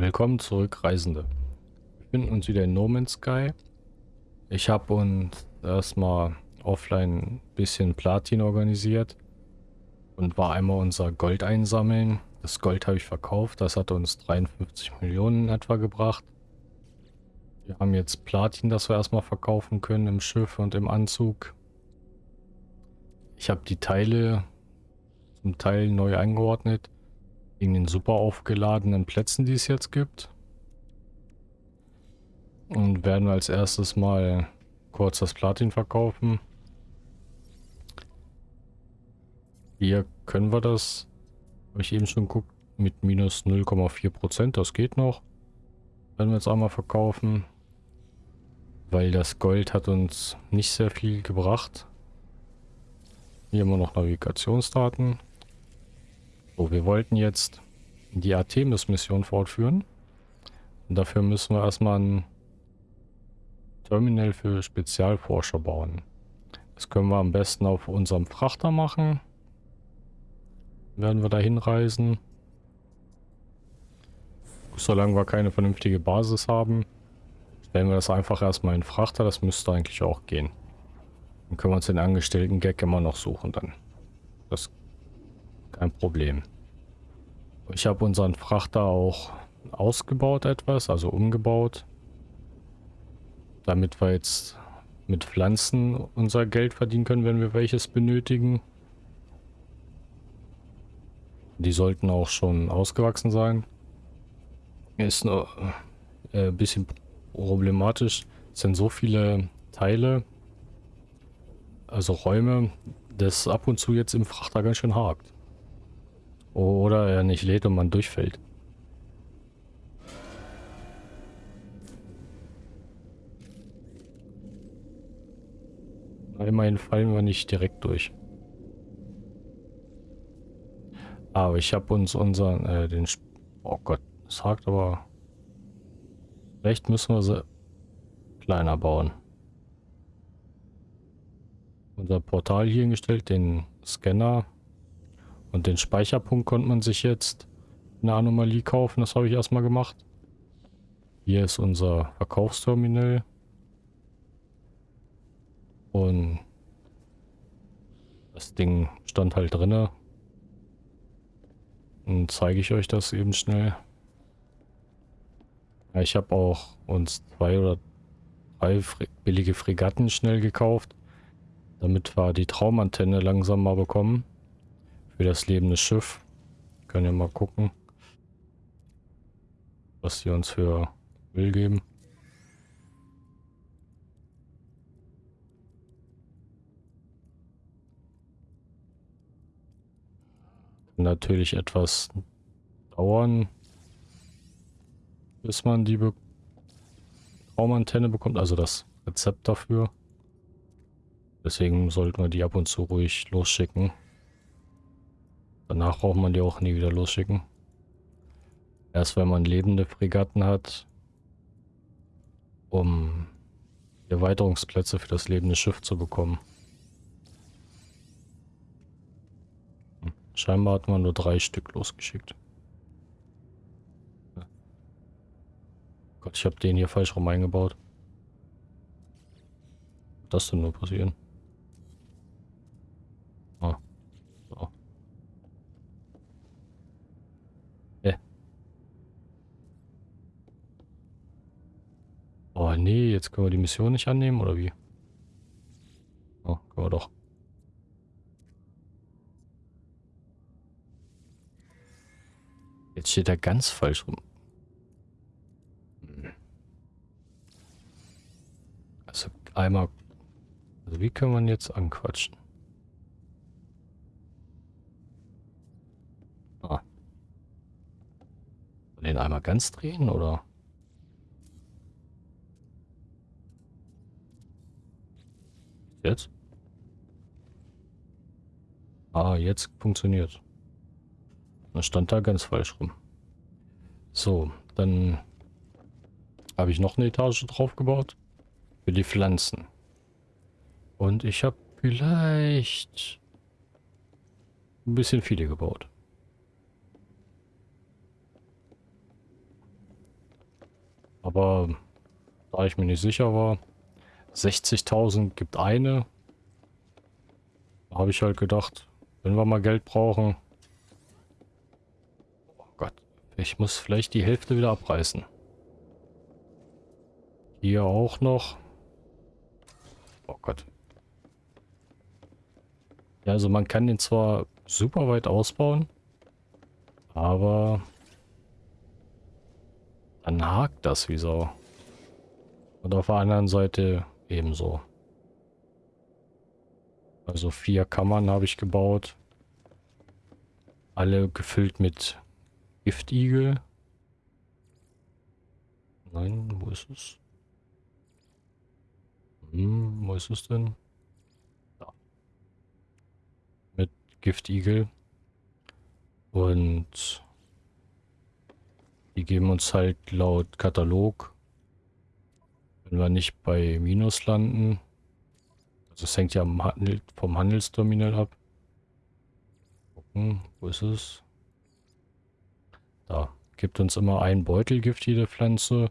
Willkommen zurück, Reisende. Wir befinden uns wieder in No Man's Sky. Ich habe uns erstmal offline ein bisschen Platin organisiert und war einmal unser Gold einsammeln. Das Gold habe ich verkauft, das hat uns 53 Millionen etwa gebracht. Wir haben jetzt Platin, das wir erstmal verkaufen können im Schiff und im Anzug. Ich habe die Teile zum Teil neu eingeordnet in den super aufgeladenen Plätzen, die es jetzt gibt. Und werden wir als erstes mal kurz das Platin verkaufen. Hier können wir das, habe ich eben schon geguckt, mit minus 0,4%, das geht noch. Werden wir jetzt einmal verkaufen. Weil das Gold hat uns nicht sehr viel gebracht. Hier haben wir noch Navigationsdaten. So, wir wollten jetzt die Artemis-Mission fortführen. Und dafür müssen wir erstmal ein Terminal für Spezialforscher bauen. Das können wir am besten auf unserem Frachter machen. Werden wir da hinreisen. Solange wir keine vernünftige Basis haben, stellen wir das einfach erstmal in Frachter. Das müsste eigentlich auch gehen. Dann können wir uns den Angestellten-Gag immer noch suchen dann. Das kein Problem. Ich habe unseren Frachter auch ausgebaut etwas, also umgebaut damit wir jetzt mit Pflanzen unser Geld verdienen können, wenn wir welches benötigen. Die sollten auch schon ausgewachsen sein. Ist nur äh, ein bisschen problematisch. Es sind so viele Teile, also Räume, dass ab und zu jetzt im Frachter ganz schön hakt. Oder er nicht lädt und man durchfällt. Immerhin fallen wir nicht direkt durch. Aber ich habe uns unseren, äh, den... Sp oh Gott, das hakt aber... Vielleicht müssen wir sie kleiner bauen. Unser Portal hier hingestellt, den Scanner und den Speicherpunkt konnte man sich jetzt eine Anomalie kaufen. Das habe ich erstmal gemacht. Hier ist unser Verkaufsterminal. Und das Ding stand halt drinne. Und zeige ich euch das eben schnell. Ja, ich habe auch uns zwei oder drei billige Fregatten schnell gekauft, damit wir die Traumantenne langsam mal bekommen. Für das lebende Schiff. Können ja mal gucken, was sie uns für Müll geben. natürlich etwas dauern, bis man die Be Raumantenne bekommt, also das Rezept dafür. Deswegen sollten wir die ab und zu ruhig losschicken. Danach braucht man die auch nie wieder losschicken. Erst wenn man lebende Fregatten hat, um Erweiterungsplätze für das lebende Schiff zu bekommen. Scheinbar hat man nur drei Stück losgeschickt. Gott, ich habe den hier falsch rum eingebaut. Was das denn nur passieren? Ah. So. Hä? Oh nee, jetzt können wir die Mission nicht annehmen, oder wie? Oh, können wir doch. Jetzt steht er ganz falsch rum. Also einmal... Also wie kann man jetzt anquatschen? Ah. Den einmal ganz drehen, oder? Jetzt? Ah, jetzt funktioniert. Das stand da ganz falsch rum. So, dann habe ich noch eine Etage drauf gebaut. Für die Pflanzen. Und ich habe vielleicht ein bisschen viele gebaut. Aber da ich mir nicht sicher war, 60.000 gibt eine. Habe ich halt gedacht, wenn wir mal Geld brauchen. Oh Gott, ich muss vielleicht die Hälfte wieder abreißen. Hier auch noch. Oh Gott. Ja, also man kann den zwar super weit ausbauen, aber dann hakt das wie so. Und auf der anderen Seite ebenso. Also vier Kammern habe ich gebaut. Alle gefüllt mit Giftigel. Nein, wo ist es? Hm, wo ist es denn? Da. Mit Giftigel. Und die geben uns halt laut Katalog, wenn wir nicht bei Minus landen, also es hängt ja vom Handelsterminal ab. Gucken, wo ist es? Da. Gibt uns immer ein Beutelgift jede Pflanze.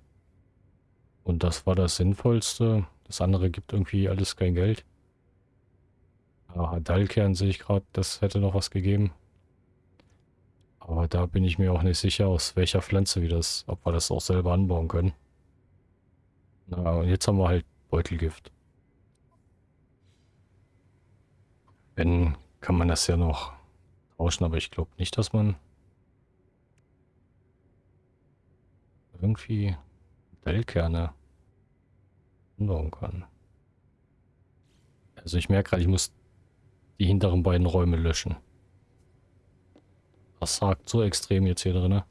Und das war das Sinnvollste. Das andere gibt irgendwie alles kein Geld. Ah, Dallkern sehe ich gerade, das hätte noch was gegeben. Aber da bin ich mir auch nicht sicher, aus welcher Pflanze wir das, ob wir das auch selber anbauen können. Na, und jetzt haben wir halt Beutelgift. Wenn, kann man das ja noch tauschen, aber ich glaube nicht, dass man irgendwie Dellkerne ändern kann. Also ich merke gerade, ich muss die hinteren beiden Räume löschen. Das sagt so extrem jetzt hier drin.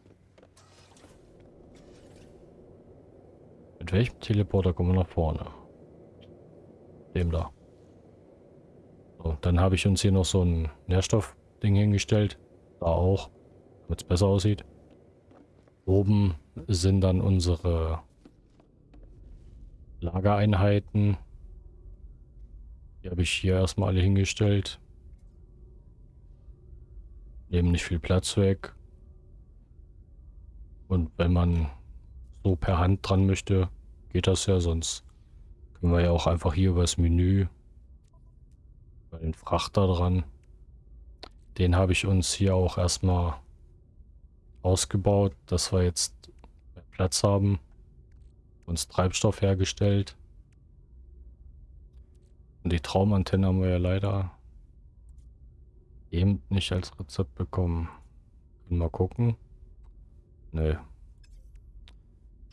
Welchem Teleporter kommen wir nach vorne? Dem da. So, dann habe ich uns hier noch so ein Nährstoffding hingestellt. Da auch, damit es besser aussieht. Oben sind dann unsere Lagereinheiten. Die habe ich hier erstmal alle hingestellt. Nehmen nicht viel Platz weg. Und wenn man so per Hand dran möchte, geht das ja. Sonst können wir ja auch einfach hier über das Menü bei den Frachter dran. Den habe ich uns hier auch erstmal ausgebaut, dass wir jetzt Platz haben. Uns Treibstoff hergestellt. Und die Traumantenne haben wir ja leider eben nicht als Rezept bekommen. Mal gucken. Nö.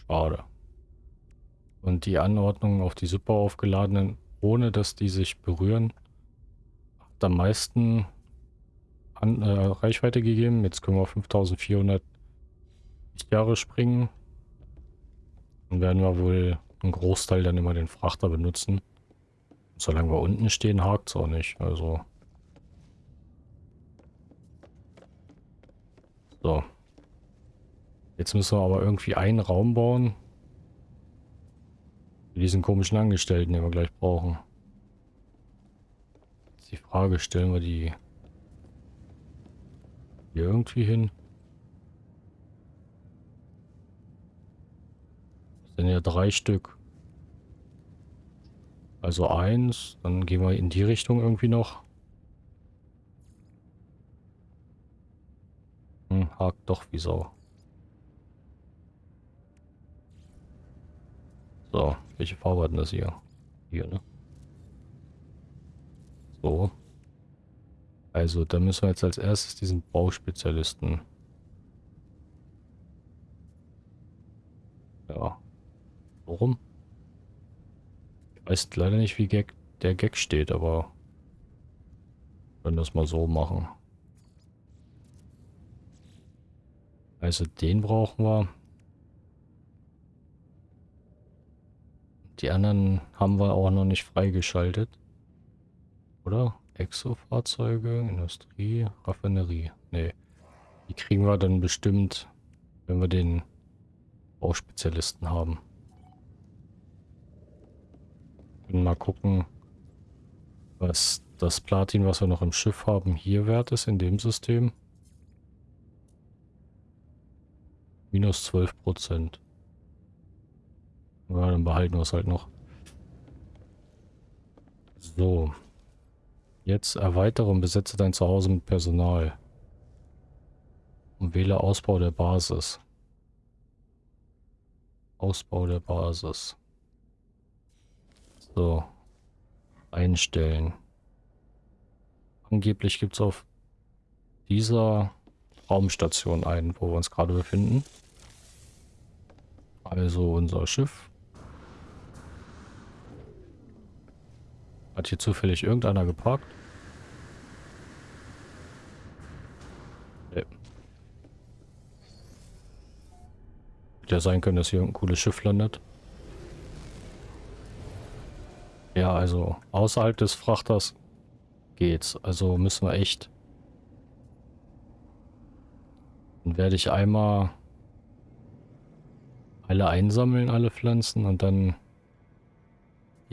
Schade. Und die Anordnung auf die super aufgeladenen, ohne dass die sich berühren, hat am meisten an, äh, Reichweite gegeben. Jetzt können wir auf 5400 Jahre springen. Dann werden wir wohl einen Großteil dann immer den Frachter benutzen. Solange wir unten stehen, hakt es auch nicht. Also So. Jetzt müssen wir aber irgendwie einen Raum bauen. Diesen komischen Angestellten, den wir gleich brauchen. Jetzt die Frage, stellen wir die hier irgendwie hin? Das sind ja drei Stück. Also eins, dann gehen wir in die Richtung irgendwie noch. Hm, hakt doch wie Sau. So, welche Farbe hat denn das hier? Hier, ne? So. Also, da müssen wir jetzt als erstes diesen Bauspezialisten. Ja. Warum? Ich weiß leider nicht, wie Gag, der Gag steht, aber... Können das mal so machen. Also den brauchen wir. Die anderen haben wir auch noch nicht freigeschaltet. Oder? Exo-Fahrzeuge, Industrie, Raffinerie. Ne. Die kriegen wir dann bestimmt, wenn wir den Bauspezialisten haben. Und mal gucken, was das Platin, was wir noch im Schiff haben, hier wert ist in dem System. Minus 12 Prozent. Ja, dann behalten wir es halt noch. So. Jetzt erweitere und besetze dein Zuhause mit Personal. Und wähle Ausbau der Basis. Ausbau der Basis. So. Einstellen. Angeblich gibt es auf dieser Raumstation ein, wo wir uns gerade befinden. Also unser Schiff. Hat hier zufällig irgendeiner geparkt? Nee. Hätte ja sein können, dass hier ein cooles Schiff landet. Ja, also außerhalb des Frachters geht's. Also müssen wir echt... Dann werde ich einmal alle einsammeln, alle Pflanzen und dann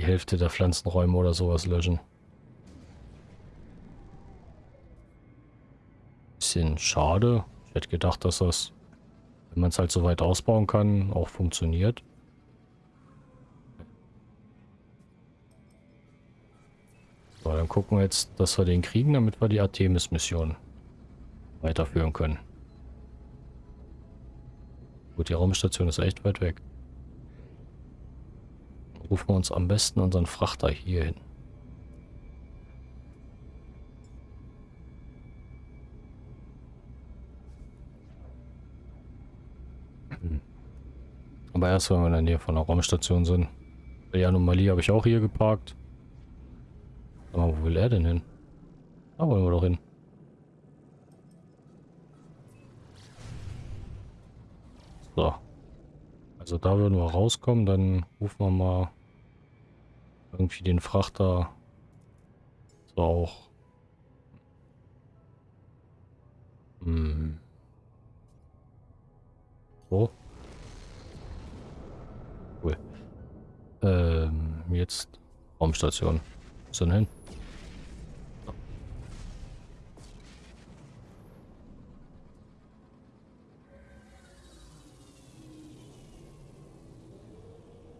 die Hälfte der Pflanzenräume oder sowas löschen. Bisschen schade. Ich hätte gedacht, dass das, wenn man es halt so weit ausbauen kann, auch funktioniert. So, dann gucken wir jetzt, dass wir den kriegen, damit wir die Artemis-Mission weiterführen können. Gut, die Raumstation ist echt weit weg. Rufen wir uns am besten unseren Frachter hier hin. Hm. Aber erst, wenn wir in der Nähe von der Raumstation sind. Die Anomalie habe ich auch hier geparkt. Aber wo will er denn hin? Da wollen wir doch hin. So. Also da würden wir rauskommen, dann rufen wir mal irgendwie den Frachter so auch. Hm. So. Cool. Ähm, jetzt Raumstation. Ist denn hin?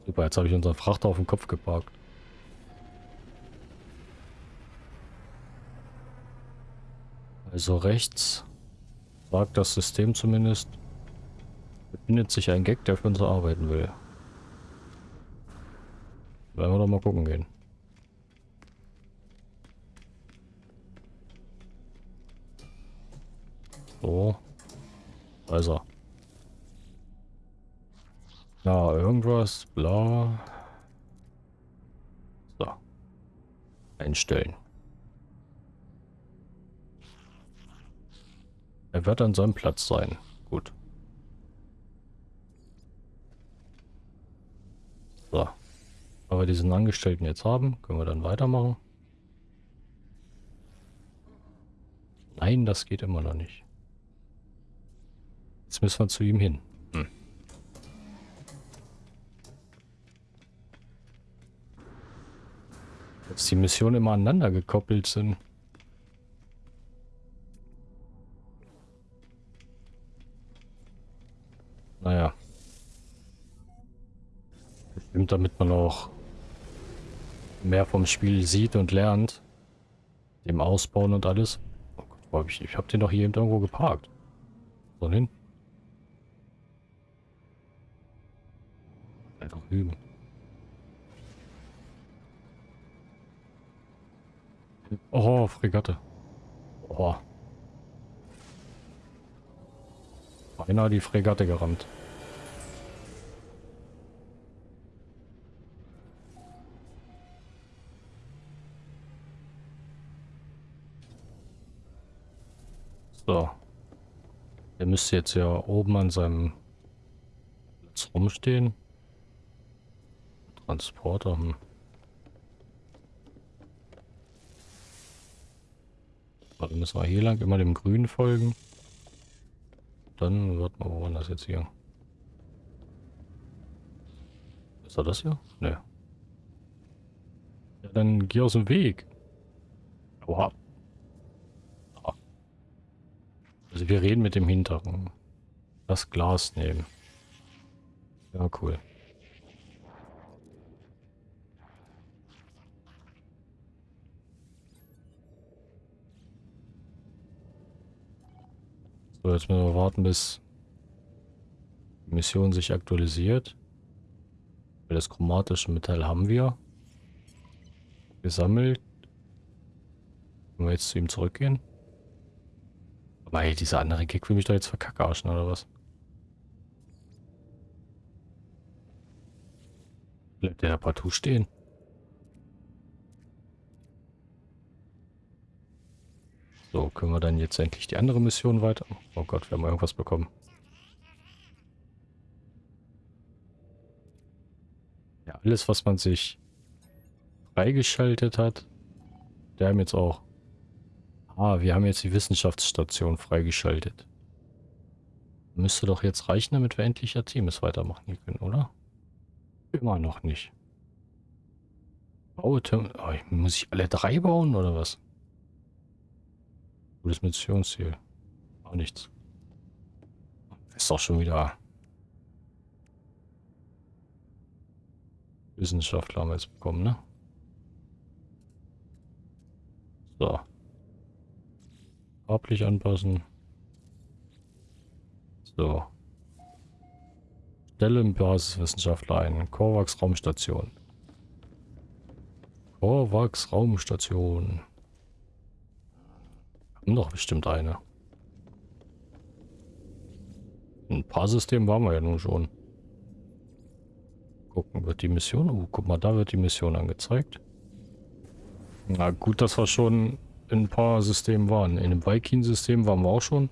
Super, jetzt habe ich unseren Frachter auf den Kopf geparkt. Also rechts sagt das System zumindest, befindet sich ein Gag, der für uns arbeiten will. Werden wir doch mal gucken gehen. So. Da ist er. Irgendwas, bla. So. Einstellen. Er wird an seinem Platz sein. Gut. So. Aber diesen Angestellten jetzt haben, können wir dann weitermachen. Nein, das geht immer noch nicht. Jetzt müssen wir zu ihm hin. Hm. Dass die Missionen immer aneinander gekoppelt sind. Bestimmt damit man auch mehr vom Spiel sieht und lernt. Dem Ausbauen und alles. Oh Gott, wo hab ich, ich habe den doch hier irgendwo geparkt. So hin. Einfach üben. Oh, Fregatte. Oh. Beinahe die Fregatte gerammt. So. Der müsste jetzt ja oben an seinem Platz rumstehen. Transporter. Hm. Dann müssen wir hier lang immer dem Grün folgen. Dann wird man, wo war das jetzt hier? Ist er das hier? Ne. Ja, dann geh aus dem Weg. Oha. Also wir reden mit dem Hinteren. Das Glas nehmen. Ja, cool. So, jetzt müssen wir warten, bis die Mission sich aktualisiert. Das chromatische Metall haben wir. Gesammelt. Können wir jetzt zu ihm zurückgehen? Hey, dieser andere Gig will mich doch jetzt verkackarschen, oder was? Bleibt der da partout stehen? So, können wir dann jetzt endlich die andere Mission weiter... Oh Gott, wir haben irgendwas bekommen. Ja, alles, was man sich freigeschaltet hat, der haben jetzt auch... Ah, wir haben jetzt die Wissenschaftsstation freigeschaltet. Müsste doch jetzt reichen, damit wir endlich Artemis weitermachen können, oder? Immer noch nicht. Baue oh, muss ich alle drei bauen, oder was? Gutes Missionsziel. Auch nichts. Ist doch schon wieder... Wissenschaftler haben wir jetzt bekommen, ne? So. Farblich anpassen. So. Stelle im Basiswissenschaftler ein. Korvax Raumstation. Korvax Raumstation. Haben doch bestimmt eine. Ein paar Systeme waren wir ja nun schon. Gucken, wird die Mission... Oh, guck mal, da wird die Mission angezeigt. Na gut, dass wir schon in ein paar Systemen waren. In dem Viking-System waren wir auch schon.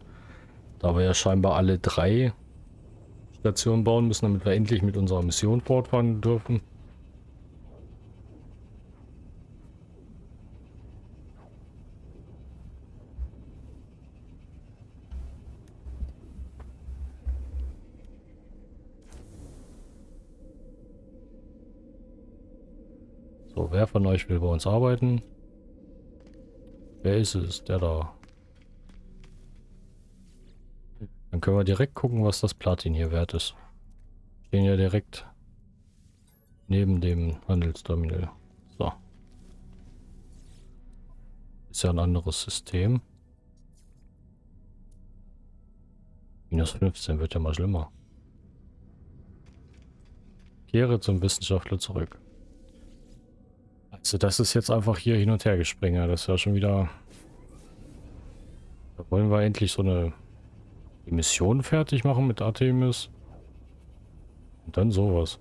Da wir ja scheinbar alle drei Stationen bauen müssen, damit wir endlich mit unserer Mission fortfahren dürfen. So, wer von euch will bei uns arbeiten? Wer ist es? Der da. Dann können wir direkt gucken, was das Platin hier wert ist. Stehen ja direkt neben dem Handelsterminal. So. Ist ja ein anderes System. Minus 15 wird ja mal schlimmer. Kehre zum Wissenschaftler zurück. Also das ist jetzt einfach hier hin und her gespringen. Das ist ja schon wieder... Da wollen wir endlich so eine Mission fertig machen mit Artemis. Und dann sowas.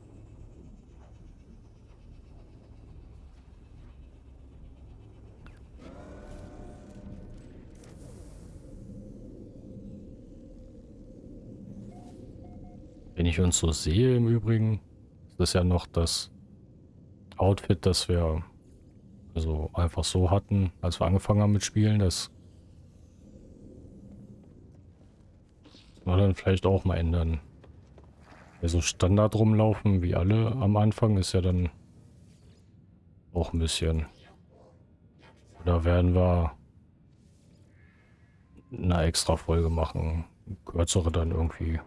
Wenn ich uns so sehe im Übrigen, ist das ja noch das Outfit, das wir also einfach so hatten, als wir angefangen haben mit Spielen. Das wir dann vielleicht auch mal ändern. Ja, so Standard rumlaufen wie alle am Anfang ist ja dann auch ein bisschen. Da werden wir eine extra Folge machen. Kürzere dann irgendwie.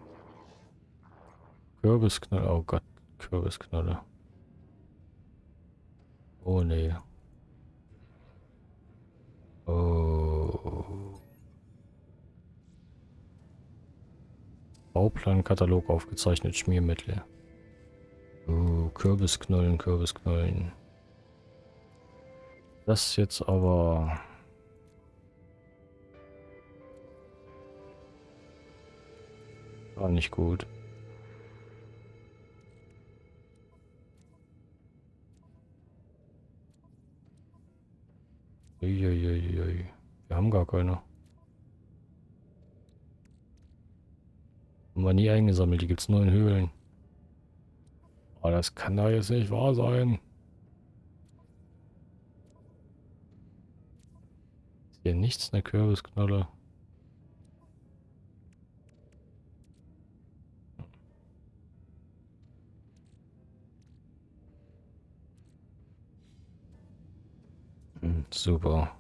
Kürbisknalle. Oh Gott, Kürbisknalle. Oh nee. Oh. Bauplankatalog aufgezeichnet, Schmiermittel. Oh, Kürbisknollen, Kürbisknollen. Das jetzt aber... War nicht gut. Gar keine. Haben wir nie eingesammelt. Die gibt es nur in Höhlen. Aber das kann da jetzt nicht wahr sein. Ist hier nichts, eine Kürbisknolle. Super.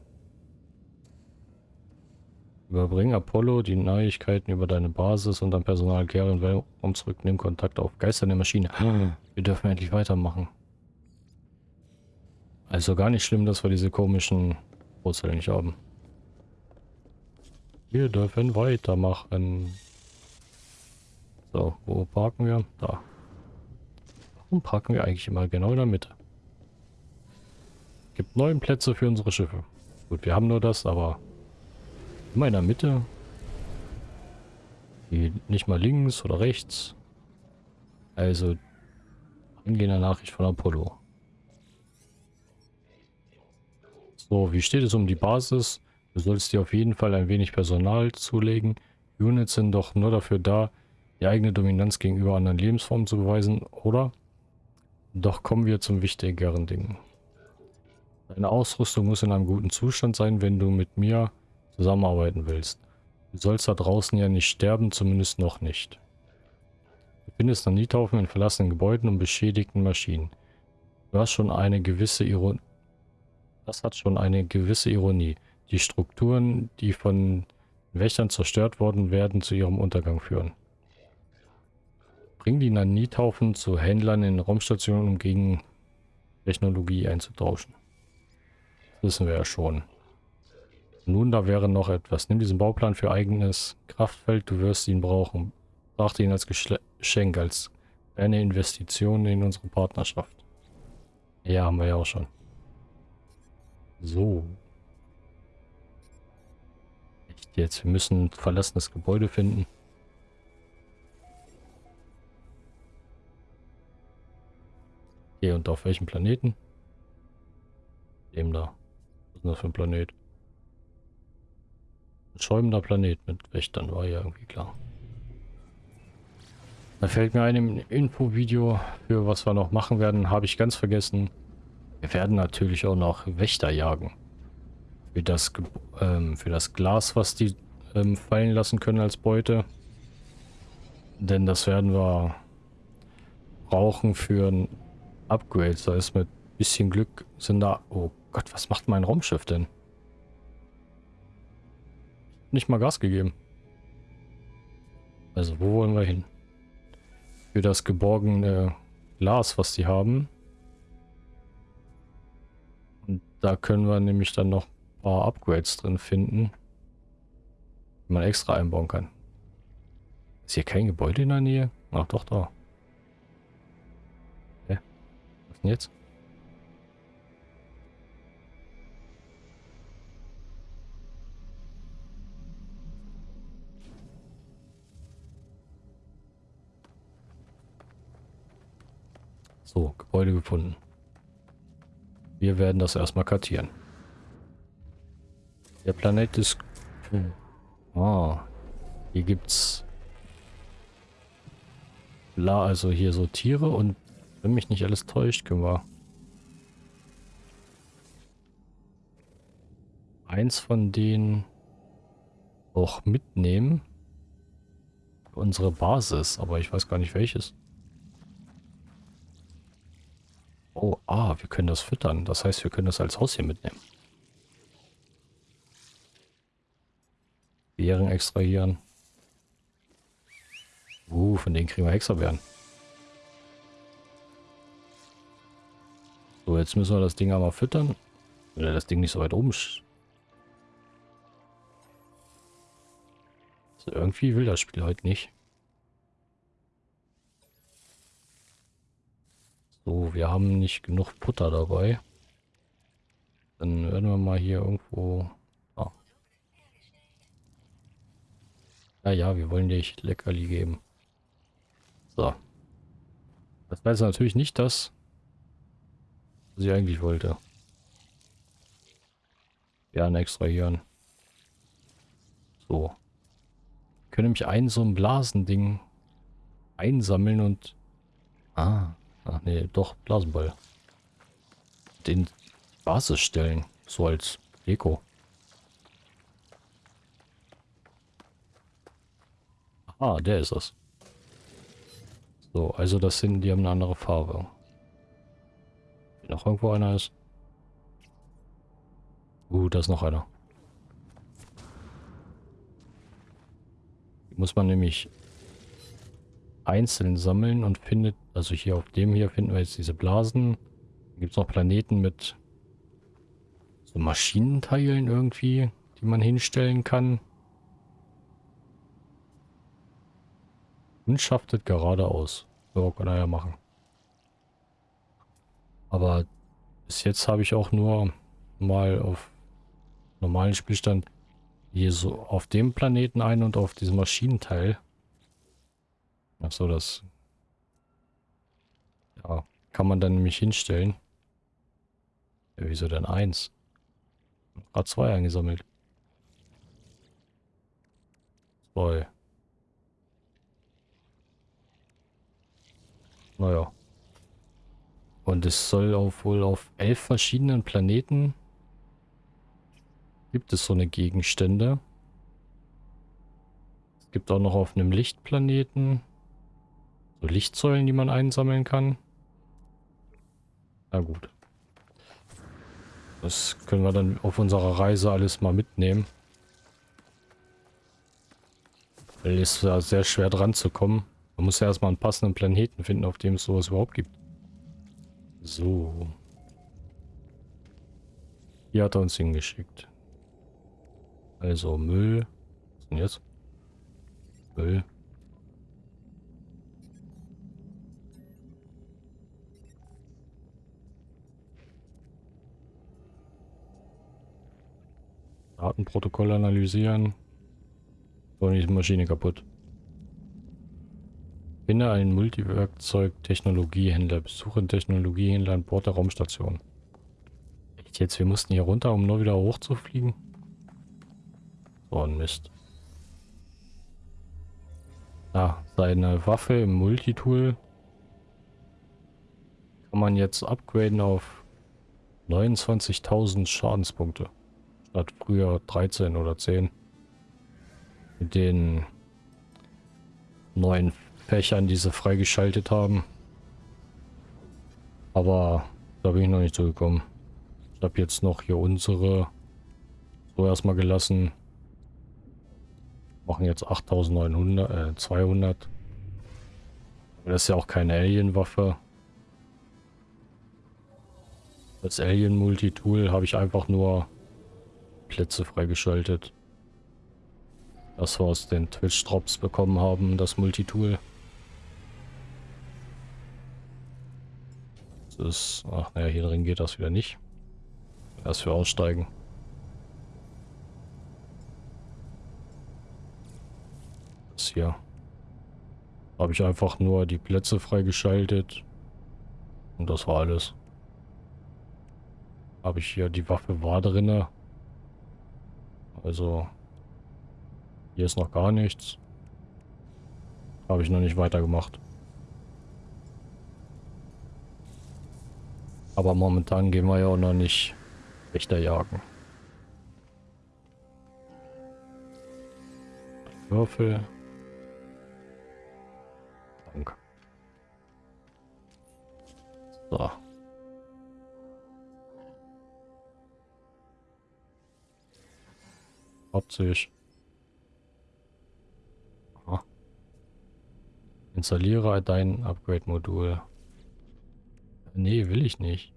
Überbring Apollo die Neuigkeiten über deine Basis und dein Personal in Weltraum zurück. Nimm Kontakt auf. Geister der Maschine. Wir dürfen endlich weitermachen. Also gar nicht schlimm, dass wir diese komischen Wurzeln nicht haben. Wir dürfen weitermachen. So, wo parken wir? Da. Warum parken wir eigentlich immer genau in der Mitte? Gibt neun Plätze für unsere Schiffe. Gut, wir haben nur das, aber immer in der Mitte. Die nicht mal links oder rechts. Also, angehende Nachricht von Apollo. So, wie steht es um die Basis? Du sollst dir auf jeden Fall ein wenig Personal zulegen. Units sind doch nur dafür da, die eigene Dominanz gegenüber anderen Lebensformen zu beweisen, oder? Doch kommen wir zum wichtigeren Ding. Deine Ausrüstung muss in einem guten Zustand sein, wenn du mit mir zusammenarbeiten willst. Du sollst da draußen ja nicht sterben, zumindest noch nicht. Du findest Nanithaufen in verlassenen Gebäuden und beschädigten Maschinen. Du hast schon eine gewisse Ironie. Das hat schon eine gewisse Ironie. Die Strukturen, die von Wächtern zerstört worden, werden zu ihrem Untergang führen. Bring die Nanithaufen zu Händlern in Raumstationen, um gegen Technologie einzutauschen. Das wissen wir ja schon. Nun, da wäre noch etwas. Nimm diesen Bauplan für eigenes Kraftfeld, du wirst ihn brauchen. Brachte ihn als Geschenk, als eine Investition in unsere Partnerschaft. Ja, haben wir ja auch schon. So. Echt jetzt, wir müssen ein verlassenes Gebäude finden. Okay, und auf welchem Planeten? Dem da. Was ist das für ein Planet? Schäumender Planet mit Wächtern, war ja irgendwie klar. Da fällt mir ein im Infovideo, für was wir noch machen werden, habe ich ganz vergessen. Wir werden natürlich auch noch Wächter jagen. Für das, ähm, für das Glas, was die ähm, fallen lassen können als Beute. Denn das werden wir brauchen für ein Upgrade. Da ist mit bisschen Glück sind da... Oh Gott, was macht mein Raumschiff denn? Nicht mal Gas gegeben. Also, wo wollen wir hin? Für das geborgene Glas, was die haben. Und da können wir nämlich dann noch ein paar Upgrades drin finden. Die man extra einbauen kann. Ist hier kein Gebäude in der Nähe? Ach doch, da. Hä? Was denn jetzt? So, Gebäude gefunden. Wir werden das erstmal kartieren. Der Planet ist... Ah, hier gibt's... La, also hier so Tiere und wenn mich nicht alles täuscht, können wir... Eins von denen auch mitnehmen. Unsere Basis, aber ich weiß gar nicht welches. Oh, ah, wir können das füttern. Das heißt, wir können das als Haus hier mitnehmen. Beeren extrahieren. Uh, von denen kriegen wir Hexerbeeren. So, jetzt müssen wir das Ding einmal füttern. Oder das Ding nicht so weit oben. So, irgendwie will das Spiel heute nicht. So, wir haben nicht genug Futter dabei. Dann werden wir mal hier irgendwo... Ah. Ja, ja, wir wollen dir Leckerli geben. So. Das jetzt natürlich nicht das, was ich eigentlich wollte. Ja, extrahieren. So. Ich könnte nämlich ein so ein Blasending einsammeln und... Ah. Ach nee, doch, Blasenball. Den Basis stellen. So als Deko. Ah, der ist es. So, also das sind, die haben eine andere Farbe. Wenn noch irgendwo einer ist. Uh, da ist noch einer. Die muss man nämlich einzeln sammeln und findet, also hier auf dem hier finden wir jetzt diese Blasen. Gibt es noch Planeten mit so Maschinenteilen irgendwie, die man hinstellen kann. Und schaftet geradeaus. So, kann er ja machen. Aber bis jetzt habe ich auch nur mal auf normalen Spielstand hier so auf dem Planeten ein und auf diesem Maschinenteil. Achso, das ja, kann man dann nämlich hinstellen. Ja, wieso denn eins? Gerade zwei eingesammelt. Zwei. Naja. Und es soll auch wohl auf elf verschiedenen Planeten gibt es so eine Gegenstände. Es gibt auch noch auf einem Lichtplaneten so Lichtsäulen, die man einsammeln kann. Na gut. Das können wir dann auf unserer Reise alles mal mitnehmen. Weil es ist ja sehr schwer dran zu kommen. Man muss ja erstmal einen passenden Planeten finden, auf dem es sowas überhaupt gibt. So. Hier hat er uns hingeschickt. Also Müll. Was ist denn jetzt? Müll. Datenprotokoll analysieren. So, die Maschine kaputt. Finde einen Multiwerkzeug-Technologiehändler. Besuche einen Technologiehändler an Bord der Raumstation. Echt jetzt? Wir mussten hier runter, um nur wieder hochzufliegen? So ein Mist. Ah, seine Waffe im Multitool kann man jetzt upgraden auf 29.000 Schadenspunkte. Statt früher 13 oder 10. Mit den neuen Fächern, die sie freigeschaltet haben. Aber da bin ich noch nicht zugekommen. Ich habe jetzt noch hier unsere so erstmal gelassen. Machen jetzt 8900, äh, 200. Aber das ist ja auch keine Alien-Waffe. Das Alien-Multitool habe ich einfach nur Plätze freigeschaltet. Das wir aus den Twitch-Drops bekommen haben, das Multitool. Das ist... Ach, naja, hier drin geht das wieder nicht. Erst für aussteigen. Das hier. Habe ich einfach nur die Plätze freigeschaltet. Und das war alles. Habe ich hier die Waffe war drinne. Also hier ist noch gar nichts. Habe ich noch nicht weitergemacht. Aber momentan gehen wir ja auch noch nicht Wächter jagen. Würfel. Danke. So. Hauptsächlich. Installiere dein Upgrade-Modul. Nee, will ich nicht.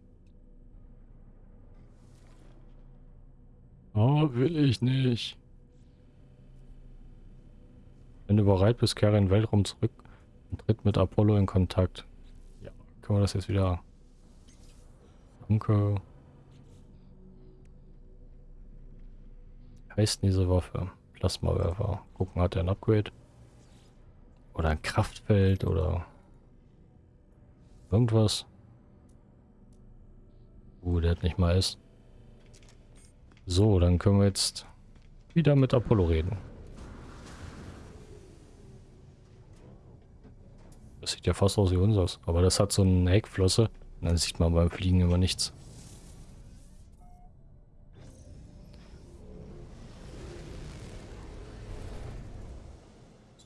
Oh, will ich nicht. Wenn du bereit bist, kehre in den Weltraum zurück und tritt mit Apollo in Kontakt. Ja, können wir das jetzt wieder... Danke. Heißt diese Waffe? Plasmawerfer. Gucken, hat er ein Upgrade? Oder ein Kraftfeld oder irgendwas. Uh, der hat nicht mal ist. So, dann können wir jetzt wieder mit Apollo reden. Das sieht ja fast aus wie unseres. Aber das hat so eine Heckflosse. Und dann sieht man beim Fliegen immer nichts.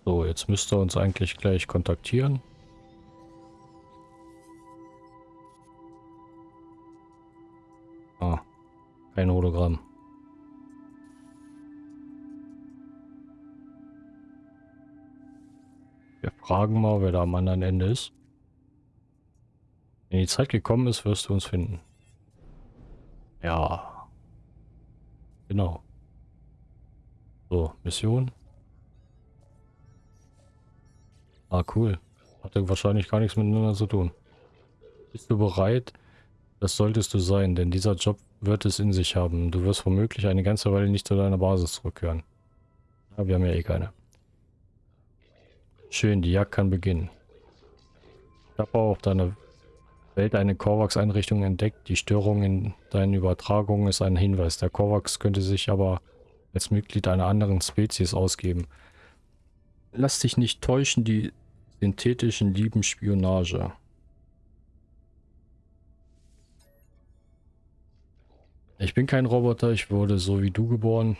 So, jetzt müsste er uns eigentlich gleich kontaktieren. Ah, kein Hologramm. Wir fragen mal, wer da am anderen Ende ist. Wenn die Zeit gekommen ist, wirst du uns finden. Ja. Genau. So, Mission. Ah, cool. Hatte wahrscheinlich gar nichts miteinander zu tun. Bist du bereit? Das solltest du sein, denn dieser Job wird es in sich haben. Du wirst womöglich eine ganze Weile nicht zu deiner Basis zurückkehren. Ja, wir haben ja eh keine. Schön, die Jagd kann beginnen. Ich habe auch auf deiner Welt eine Korvax-Einrichtung entdeckt. Die Störung in deinen Übertragungen ist ein Hinweis. Der Korvax könnte sich aber als Mitglied einer anderen Spezies ausgeben. Lass dich nicht täuschen, die synthetischen lieben Spionage. Ich bin kein Roboter, ich wurde so wie du geboren.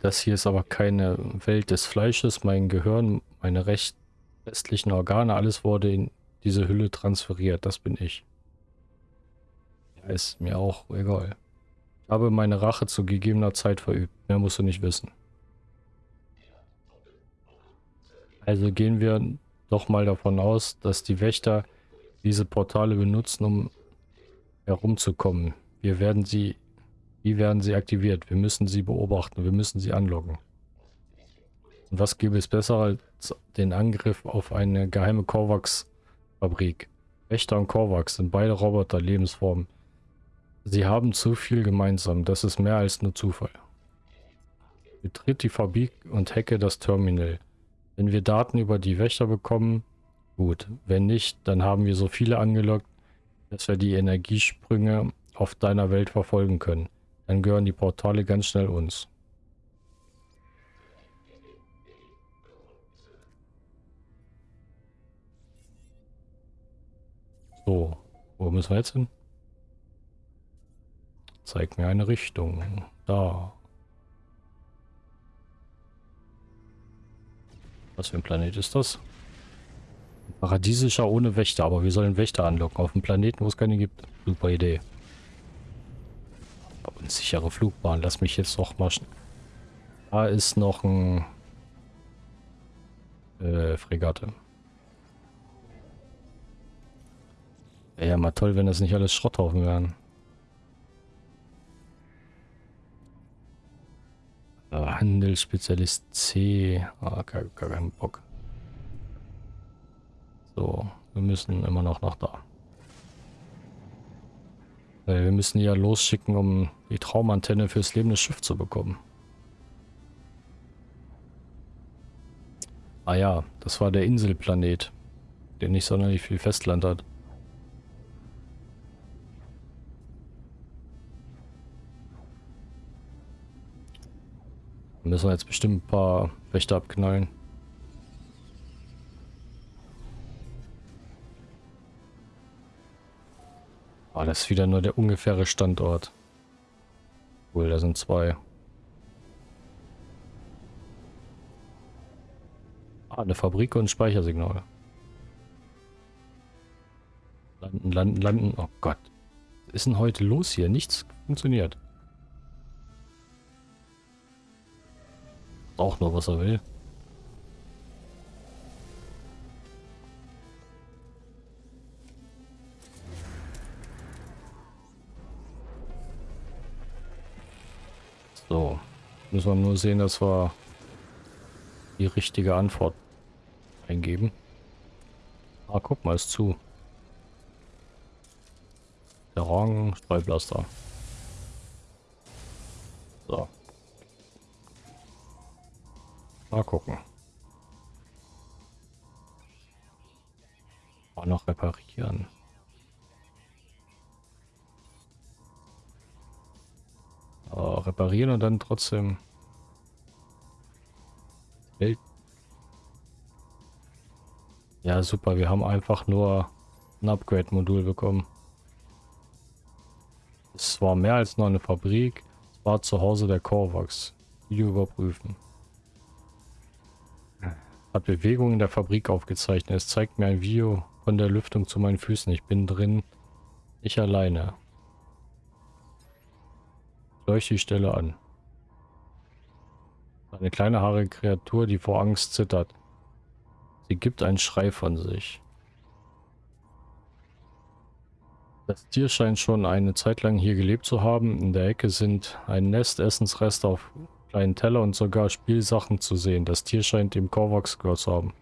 Das hier ist aber keine Welt des Fleisches. Mein Gehirn, meine recht restlichen Organe, alles wurde in diese Hülle transferiert. Das bin ich. Ist mir auch egal. Ich habe meine Rache zu gegebener Zeit verübt. Mehr musst du nicht wissen. Also gehen wir doch mal davon aus, dass die Wächter diese Portale benutzen, um herumzukommen. Wir werden sie... Wie werden sie aktiviert? Wir müssen sie beobachten. Wir müssen sie anlocken. Und was gäbe es besser als den Angriff auf eine geheime Korvax-Fabrik? Wächter und Korvax sind beide Roboter, Lebensformen. Sie haben zu viel gemeinsam. Das ist mehr als nur Zufall. Betritt die Fabrik und hacke das Terminal. Wenn wir Daten über die Wächter bekommen, gut. Wenn nicht, dann haben wir so viele angelockt, dass wir die Energiesprünge auf deiner Welt verfolgen können. Dann gehören die Portale ganz schnell uns. So, wo müssen wir jetzt hin? Zeig mir eine Richtung. Da. Was für ein Planet ist das? Paradiesischer ohne Wächter, aber wir sollen Wächter anlocken auf einem Planeten, wo es keine gibt. Super Idee. Unsichere Flugbahn. Lass mich jetzt noch mal... Da ist noch ein... Äh, Fregatte. Wäre ja mal toll, wenn das nicht alles Schrotthaufen wären. Handelsspezialist C. Ah, gar, gar keinen Bock. So, wir müssen immer noch nach da. Weil wir müssen ja losschicken, um die Traumantenne fürs lebende Schiff zu bekommen. Ah ja, das war der Inselplanet, der nicht sonderlich viel Festland hat. Müssen wir jetzt bestimmt ein paar Wächter abknallen. Ah, das ist wieder nur der ungefähre Standort. Cool, da sind zwei. Ah, eine Fabrik und ein Speichersignal. Landen, landen, landen. Oh Gott. Was ist denn heute los hier? Nichts funktioniert. Auch nur, was er will. So. Müssen wir nur sehen, dass wir die richtige Antwort eingeben. Ah, guck mal, ist zu. Der Rang, Streublaster. So. Mal gucken. Auch noch reparieren. Oh, reparieren und dann trotzdem. Ja, super. Wir haben einfach nur ein Upgrade-Modul bekommen. Es war mehr als nur eine Fabrik. Es war zu Hause der Korvax. Video überprüfen. Hat Bewegungen in der Fabrik aufgezeichnet. Es zeigt mir ein Video von der Lüftung zu meinen Füßen. Ich bin drin. Ich alleine. Leuchte die Stelle an. Eine kleine haarige Kreatur, die vor Angst zittert. Sie gibt einen Schrei von sich. Das Tier scheint schon eine Zeit lang hier gelebt zu haben. In der Ecke sind ein Nest, Essensreste auf kleinen Teller und sogar Spielsachen zu sehen. Das Tier scheint dem Korvax gehört zu haben.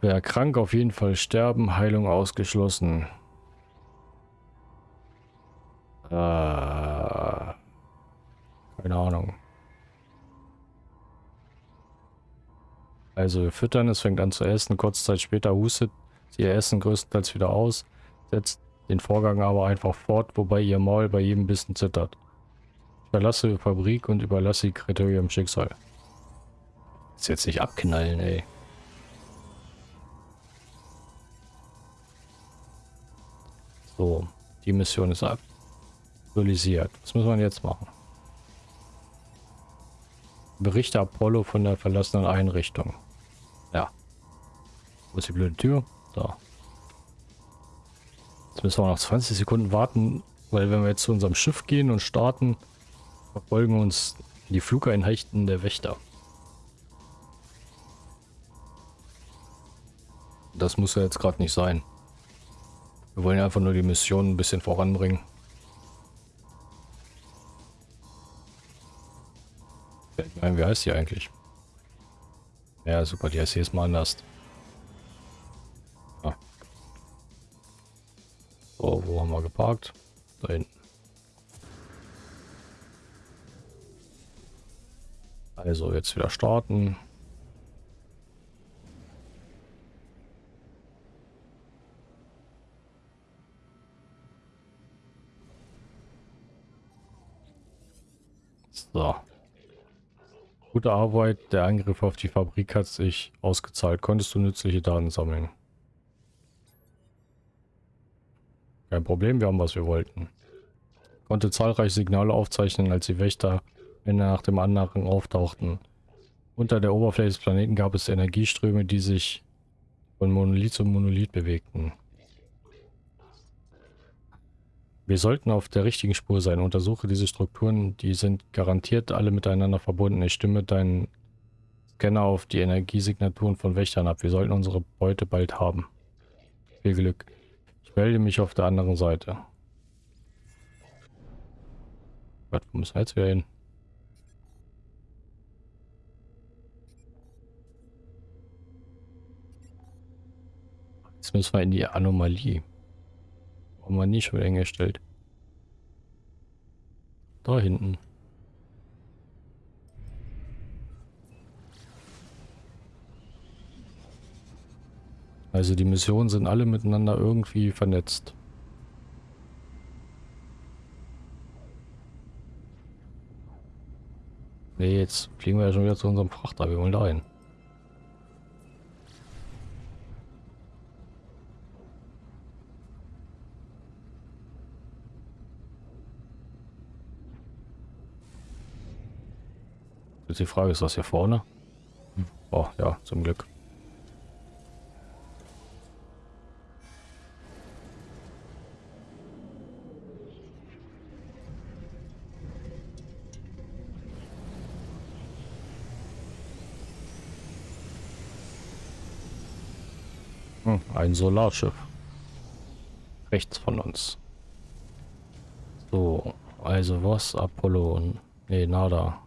Wer krank, auf jeden Fall sterben. Heilung ausgeschlossen. Äh, keine Ahnung. Also wir füttern, es fängt an zu essen. Kurze Zeit später hustet sie ihr Essen größtenteils wieder aus. Setzt den Vorgang aber einfach fort, wobei ihr Maul bei jedem Bissen zittert. Verlasse Fabrik und überlasse die Kriterium Schicksal. Ist jetzt nicht abknallen, ey. So, die Mission ist aktualisiert. Was muss man jetzt machen? Berichte Apollo von der verlassenen Einrichtung. Ja. Wo ist die blöde Tür? Da. Jetzt müssen wir noch 20 Sekunden warten, weil wenn wir jetzt zu unserem Schiff gehen und starten, verfolgen uns die Flugeinheiten der Wächter. Das muss ja jetzt gerade nicht sein. Wir wollen einfach nur die Mission ein bisschen voranbringen. Meine, wie heißt die eigentlich? Ja, super, die heißt jetzt mal anders. Ah. So, wo haben wir geparkt? Da hinten. Also jetzt wieder starten. So. Gute Arbeit, der Angriff auf die Fabrik hat sich ausgezahlt. Konntest du nützliche Daten sammeln? Kein Problem, wir haben was wir wollten. Konnte zahlreiche Signale aufzeichnen, als die Wächter einer nach dem anderen auftauchten. Unter der Oberfläche des Planeten gab es Energieströme, die sich von Monolith zu Monolith bewegten. Wir sollten auf der richtigen Spur sein. Untersuche diese Strukturen, die sind garantiert alle miteinander verbunden. Ich stimme deinen Scanner auf die Energiesignaturen von Wächtern ab. Wir sollten unsere Beute bald haben. Viel Glück. Ich melde mich auf der anderen Seite. Gott, wo müssen wir jetzt wieder hin? Jetzt müssen wir in die Anomalie. Warum man nie schon wieder hingestellt? Da hinten. Also die Missionen sind alle miteinander irgendwie vernetzt. Ne, jetzt fliegen wir ja schon wieder zu unserem Frachter. Wir wollen da hin. Jetzt die Frage, ist das hier vorne? Oh, ja, zum Glück. Hm, ein Solarschiff. Rechts von uns. So, also was? Apollo? Nee, nada.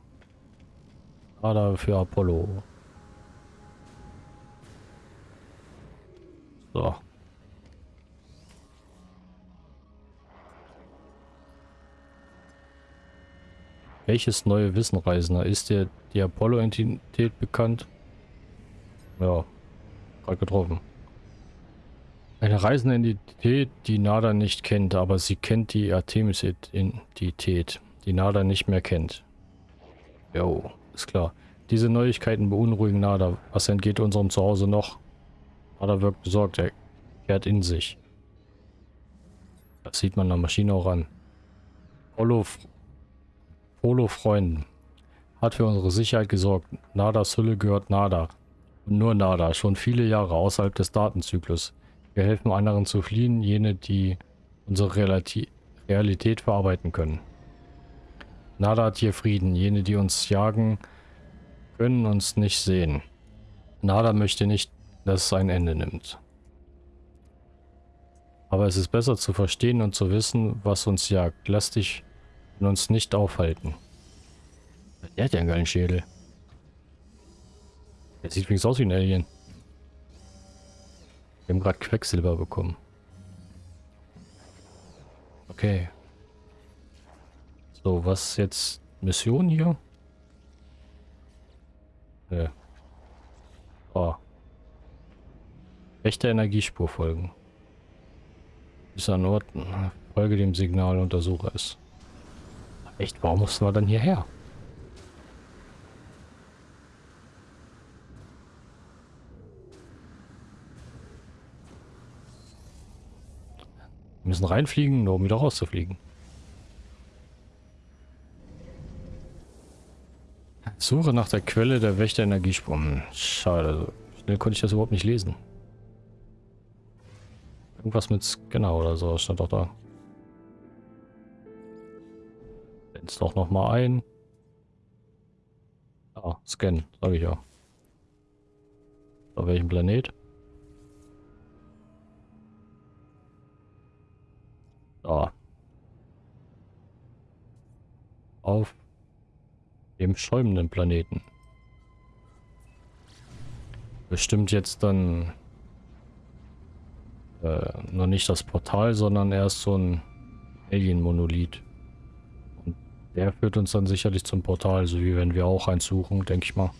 Radar für Apollo. So. Welches neue Wissenreisender? Ist dir die Apollo-Entität bekannt? Ja, gerade getroffen. Eine reisende Entität, die Nada nicht kennt, aber sie kennt die Artemis-Entität, die Nada nicht mehr kennt. Jo. Ist klar. Diese Neuigkeiten beunruhigen Nada. Was entgeht unserem Zuhause noch? Nada wirkt besorgt. Er kehrt in sich. Das sieht man der Maschine auch an. Polo, Polo Freunden. Hat für unsere Sicherheit gesorgt. Nadas Hülle gehört Nada. Und nur Nada. Schon viele Jahre außerhalb des Datenzyklus. Wir helfen anderen zu fliehen, jene, die unsere Realiti Realität verarbeiten können. Nada hat hier Frieden. Jene, die uns jagen, können uns nicht sehen. Nada möchte nicht, dass es ein Ende nimmt. Aber es ist besser zu verstehen und zu wissen, was uns jagt. Lass dich von uns nicht aufhalten. Der hat ja einen geilen Schädel. Der sieht wenigstens aus wie ein Alien. Wir haben gerade Quecksilber bekommen. Okay. So, was jetzt? Mission hier? Ne. Oh. Echte Energiespur folgen. Bis an Ort, folge dem Signal, untersuche es. Echt, warum mussten wir dann hierher? Wir müssen reinfliegen, nur um wieder rauszufliegen. Suche nach der Quelle der Wächter-Energiespur. Hm, schade, schnell konnte ich das überhaupt nicht lesen. Irgendwas mit Scanner oder so stand doch da. Blend's doch noch mal ein. Ah, Scan, sage ich ja. Auf welchem Planet? Da. Auf dem schäumenden Planeten. Bestimmt jetzt dann äh, noch nicht das Portal, sondern erst so ein Alien-Monolith. Und der führt uns dann sicherlich zum Portal, so wie wenn wir auch eins suchen, denke ich mal.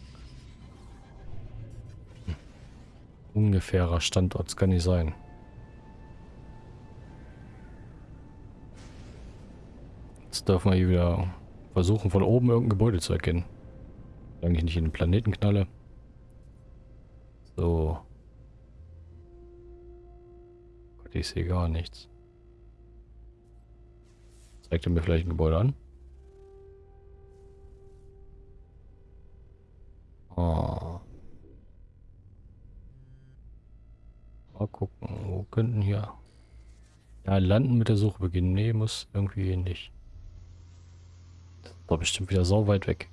Ungefährer Standort kann nicht sein. Jetzt dürfen wir hier wieder versuchen, von oben irgendein Gebäude zu erkennen. Solange ich nicht in den Planeten knalle. So. Gott, ich sehe gar nichts. Zeigt er mir vielleicht ein Gebäude an? Oh. Mal gucken, wo könnten hier... Ja, landen mit der Suche beginnen. Nee, muss irgendwie nicht. War bestimmt wieder so weit weg.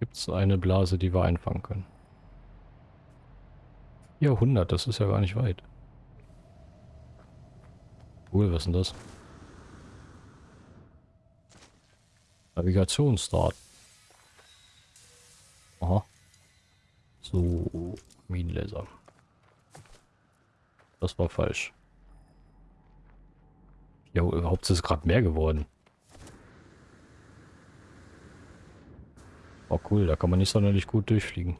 Gibt es eine Blase, die wir einfangen können? 400, das ist ja gar nicht weit. Cool, was ist denn das? Navigationsstart. Aha. So, Minenlaser. Das war falsch. Ja, überhaupt ist es gerade mehr geworden. Oh cool, da kann man nicht sonderlich gut durchfliegen.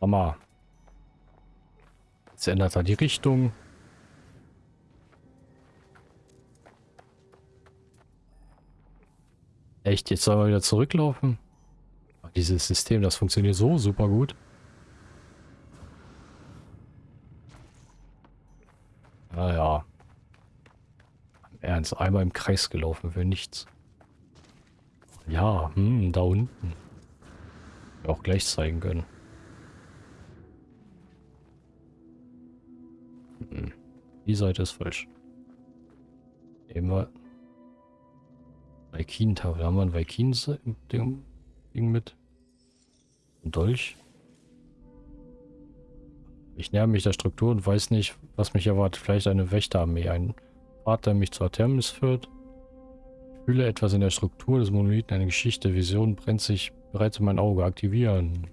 Sag mal. Jetzt ändert er die Richtung. Echt, jetzt soll er wieder zurücklaufen? Dieses System, das funktioniert so super gut. Naja. Ernst, einmal im Kreis gelaufen für nichts. Ja, hm, da unten. Auch gleich zeigen können. Hm. Die Seite ist falsch. Nehmen wir Vaikin-Tafel. Haben wir ein Vaikin-Ding mit? Ein Dolch? Ich näher mich der Struktur und weiß nicht, was mich erwartet. Vielleicht eine Wächterarmee, ein Pfad, der mich zur Thermis führt. Ich fühle etwas in der Struktur des Monolithen, eine Geschichte. Vision brennt sich bereits in mein Auge. Aktivieren.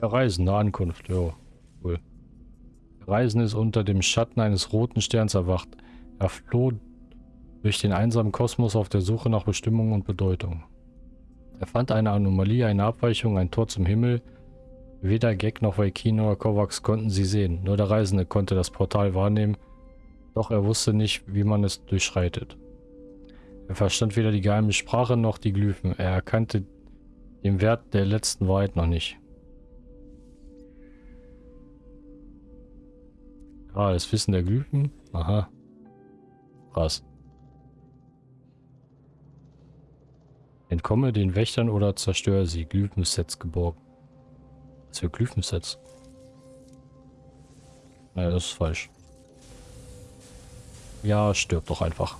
Ja, Reisen, eine Ankunft. Jo, cool. Reisen ist unter dem Schatten eines roten Sterns erwacht. Er floh durch den einsamen Kosmos auf der Suche nach Bestimmung und Bedeutung. Er fand eine Anomalie, eine Abweichung, ein Tor zum Himmel, Weder Gag noch Vaikino oder Kovacs konnten sie sehen, nur der Reisende konnte das Portal wahrnehmen, doch er wusste nicht, wie man es durchschreitet. Er verstand weder die geheime Sprache noch die Glyphen, er erkannte den Wert der letzten Wahrheit noch nicht. Ah, das Wissen der Glyphen? Aha. Krass. Entkomme den Wächtern oder zerstöre sie. Glyphensets geborgen. Was für Glyphensets? Naja, das ist falsch. Ja, stirbt doch einfach.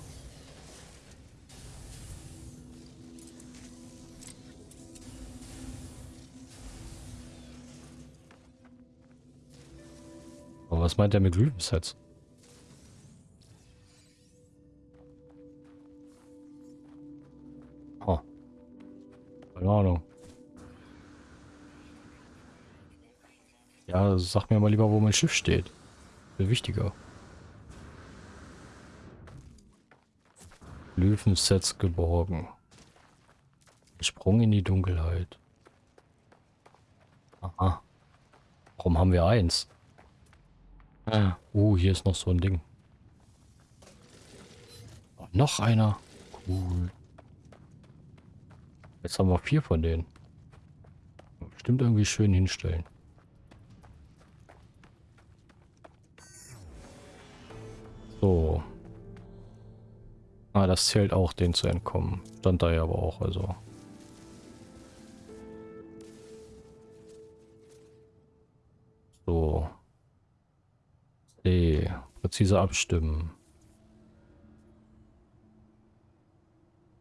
Aber was meint er mit Glyphensets? Keine Ahnung. Ja, sag mir mal lieber, wo mein Schiff steht. Viel wichtiger. Löwensets geborgen. Sprung in die Dunkelheit. Aha. Warum haben wir eins? Ah. Uh, hier ist noch so ein Ding. Oh, noch einer. Cool. Jetzt haben wir vier von denen. Bestimmt irgendwie schön hinstellen. So. Ah, das zählt auch, den zu entkommen. Stand da ja aber auch, also. So. C. Präzise abstimmen.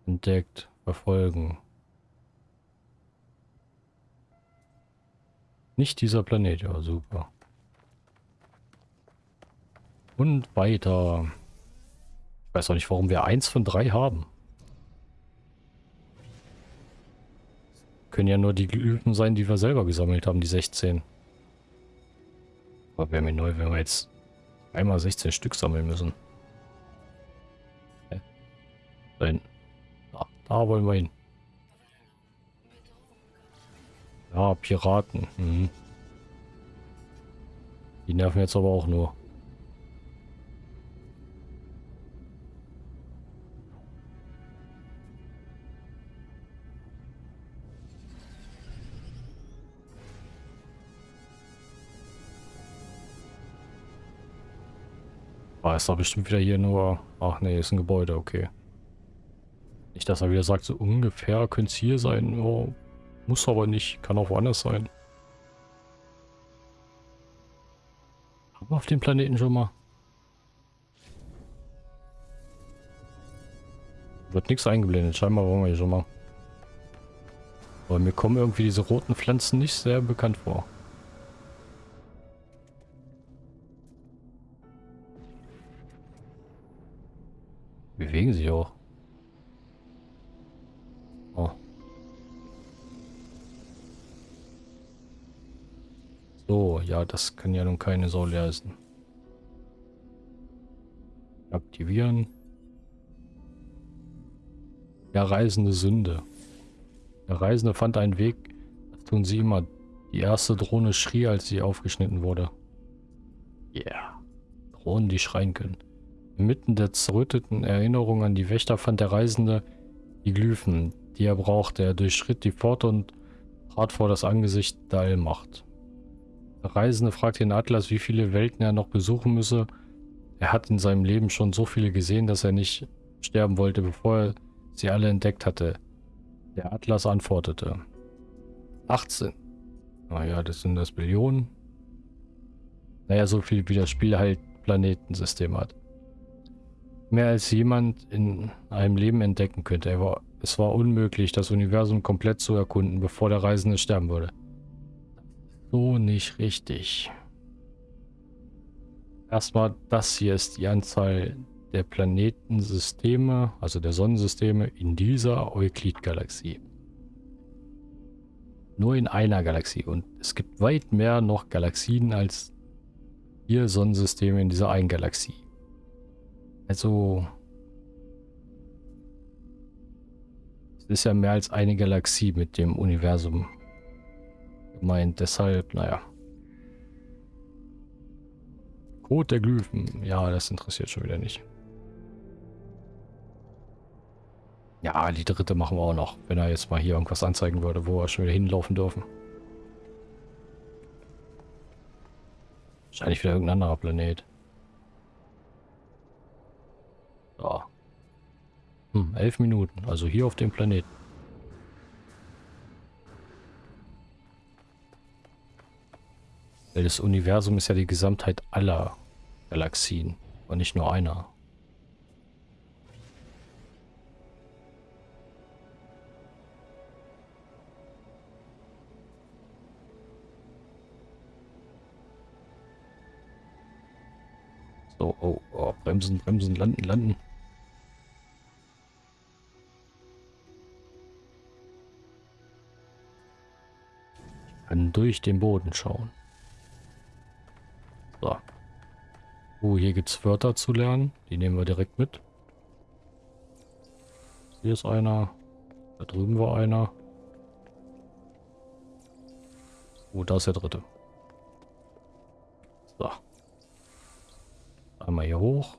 Entdeckt. Verfolgen. Nicht dieser Planet, ja super. Und weiter. Ich weiß auch nicht, warum wir eins von drei haben. Können ja nur die Glyphen sein, die wir selber gesammelt haben, die 16. Aber wäre mir neu, wenn wir jetzt einmal 16 Stück sammeln müssen. Hä? Da hinten. Da, da wollen wir hin. Ja, Piraten. Mhm. Die nerven jetzt aber auch nur. Es doch bestimmt wieder hier nur... Ach nee, ist ein Gebäude, okay. Nicht, dass er wieder sagt, so ungefähr könnte es hier sein. Oh, muss aber nicht, kann auch woanders sein. Haben wir auf dem Planeten schon mal? Wird nichts eingeblendet, scheinbar waren wir hier schon mal. Aber mir kommen irgendwie diese roten Pflanzen nicht sehr bekannt vor. Bewegen sich auch. Oh. So, ja, das kann ja nun keine Sau leisten. Aktivieren. Ja, reisende Sünde. Der Reisende fand einen Weg. Das tun sie immer. Die erste Drohne schrie, als sie aufgeschnitten wurde. Yeah. Drohnen, die schreien können. Inmitten der zerrütteten Erinnerung an die Wächter fand der Reisende die Glyphen, die er brauchte. Er durchschritt die Pforte und trat vor das Angesicht der Allmacht. Der Reisende fragte den Atlas, wie viele Welten er noch besuchen müsse. Er hat in seinem Leben schon so viele gesehen, dass er nicht sterben wollte, bevor er sie alle entdeckt hatte. Der Atlas antwortete. 18. Naja, das sind das Billionen. Naja, so viel wie das Spiel halt Planetensystem hat mehr als jemand in einem Leben entdecken könnte. War, es war unmöglich, das Universum komplett zu erkunden, bevor der Reisende sterben würde. So nicht richtig. Erstmal, das hier ist die Anzahl der Planetensysteme, also der Sonnensysteme in dieser Euklid-Galaxie. Nur in einer Galaxie. Und es gibt weit mehr noch Galaxien als vier Sonnensysteme in dieser einen Galaxie. Also... Es ist ja mehr als eine Galaxie mit dem Universum gemeint. Deshalb, naja. Code der Glyphen. Ja, das interessiert schon wieder nicht. Ja, die dritte machen wir auch noch, wenn er jetzt mal hier irgendwas anzeigen würde, wo wir schon wieder hinlaufen dürfen. Wahrscheinlich wieder irgendein anderer Planet. Ja. Hm, elf Minuten. Also hier auf dem Planeten. Das Universum ist ja die Gesamtheit aller Galaxien und nicht nur einer. So, oh, oh, bremsen, bremsen, landen, landen.. Kann durch den Boden schauen. So. Oh, hier gibt es Wörter zu lernen. Die nehmen wir direkt mit. Hier ist einer. Da drüben war einer. Oh, da ist der dritte. So. Einmal hier hoch.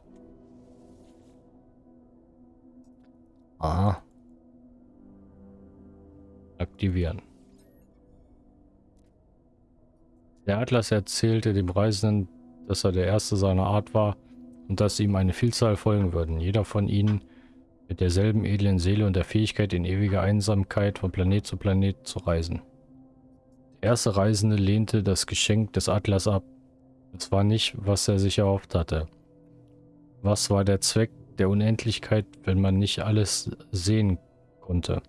Ah. Aktivieren. Der Atlas erzählte dem Reisenden, dass er der Erste seiner Art war und dass ihm eine Vielzahl folgen würden. Jeder von ihnen mit derselben edlen Seele und der Fähigkeit, in ewiger Einsamkeit von Planet zu Planet zu reisen. Der erste Reisende lehnte das Geschenk des Atlas ab. Es war nicht, was er sich erhofft hatte. Was war der Zweck der Unendlichkeit, wenn man nicht alles sehen konnte?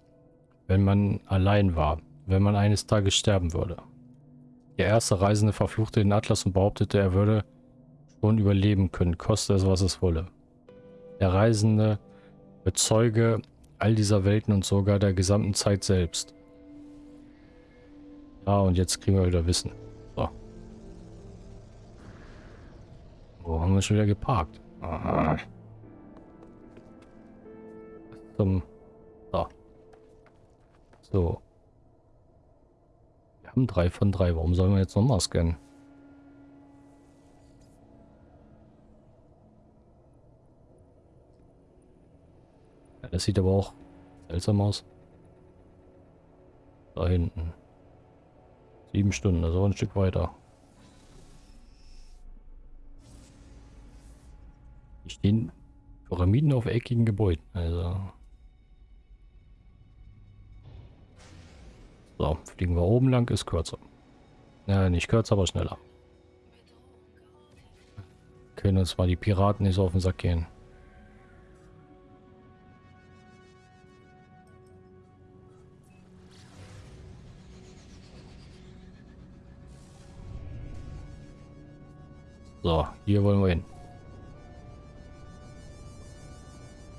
Wenn man allein war? Wenn man eines Tages sterben würde? Der erste Reisende verfluchte den Atlas und behauptete, er würde schon überleben können, koste es, was es wolle. Der Reisende bezeuge all dieser Welten und sogar der gesamten Zeit selbst. Ja, und jetzt kriegen wir wieder Wissen. So. Wo haben wir schon wieder geparkt? Aha. Zum... So. So haben drei von drei. Warum sollen wir jetzt nochmal scannen? Ja, das sieht aber auch seltsam aus. Da hinten. Sieben Stunden, also ein Stück weiter. Hier stehen Pyramiden auf eckigen Gebäuden. Also So, fliegen wir oben lang, ist kürzer. Ja, nicht kürzer, aber schneller. Können uns mal die Piraten nicht so auf den Sack gehen. So, hier wollen wir hin.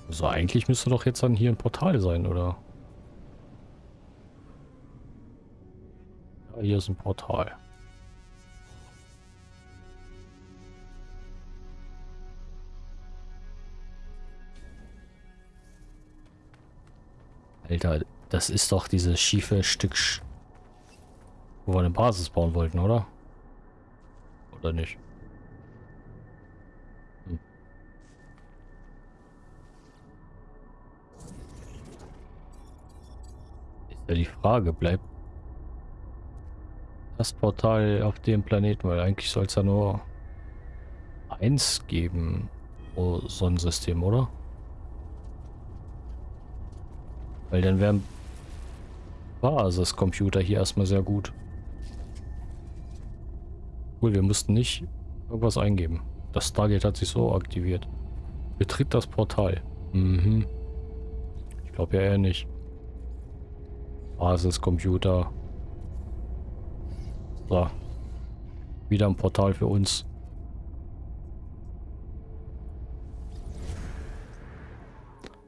So, eigentlich müsste doch jetzt dann hier ein Portal sein, oder? Hier ist ein Portal. Alter, das ist doch dieses schiefe Stück, wo wir eine Basis bauen wollten, oder? Oder nicht? Hm. Ist ja die Frage, bleibt das Portal auf dem Planeten, weil eigentlich soll es ja nur eins geben pro Sonnensystem, oder? Weil dann wären Basiscomputer hier erstmal sehr gut. Cool, wir mussten nicht irgendwas eingeben. Das Stargate hat sich so aktiviert. Betritt das Portal. Mhm. Ich glaube ja eher nicht. Basiscomputer. So. Wieder ein Portal für uns.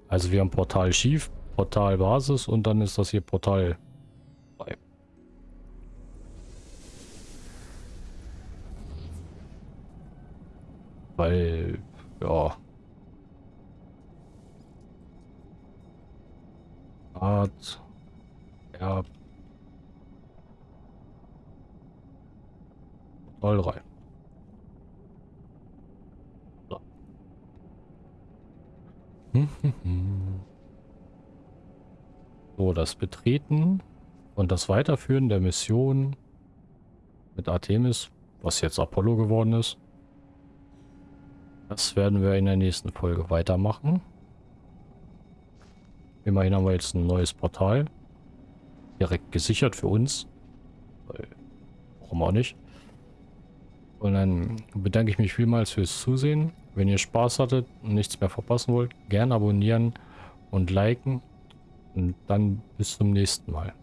Also wir haben Portal schief, Portal Basis und dann ist das hier Portal 3. Weil, ja. Art, ja, Voll rein. So. so, das Betreten und das Weiterführen der Mission mit Artemis, was jetzt Apollo geworden ist. Das werden wir in der nächsten Folge weitermachen. Immerhin haben wir jetzt ein neues Portal. Direkt gesichert für uns. Warum auch nicht. Und dann bedanke ich mich vielmals fürs Zusehen. Wenn ihr Spaß hattet und nichts mehr verpassen wollt, gerne abonnieren und liken. Und dann bis zum nächsten Mal.